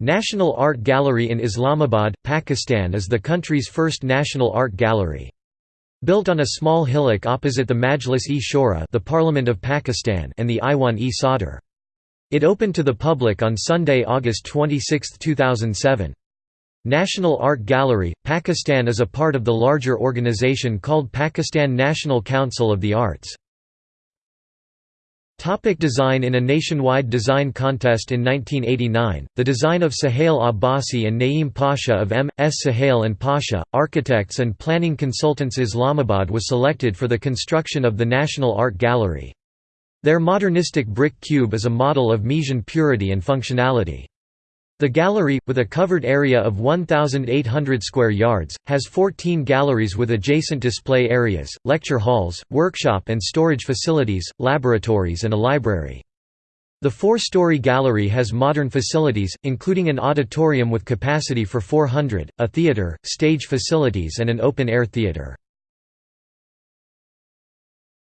National Art Gallery in Islamabad, Pakistan is the country's first national art gallery. Built on a small hillock opposite the Majlis-e-Shura the Parliament of Pakistan and the Iwan-e-Sadr. It opened to the public on Sunday, August 26, 2007. National Art Gallery, Pakistan is a part of the larger organization called Pakistan National Council of the Arts. Topic design In a nationwide design contest in 1989, the design of Suhail Abbasi and Naeem Pasha of M.S. Suhail and Pasha, architects and planning consultants Islamabad was selected for the construction of the National Art Gallery. Their modernistic brick cube is a model of Miesian purity and functionality. The gallery, with a covered area of 1,800 square yards, has 14 galleries with adjacent display areas, lecture halls, workshop and storage facilities, laboratories and a library. The four-story gallery has modern facilities, including an auditorium with capacity for 400, a theatre, stage facilities and an open-air theatre.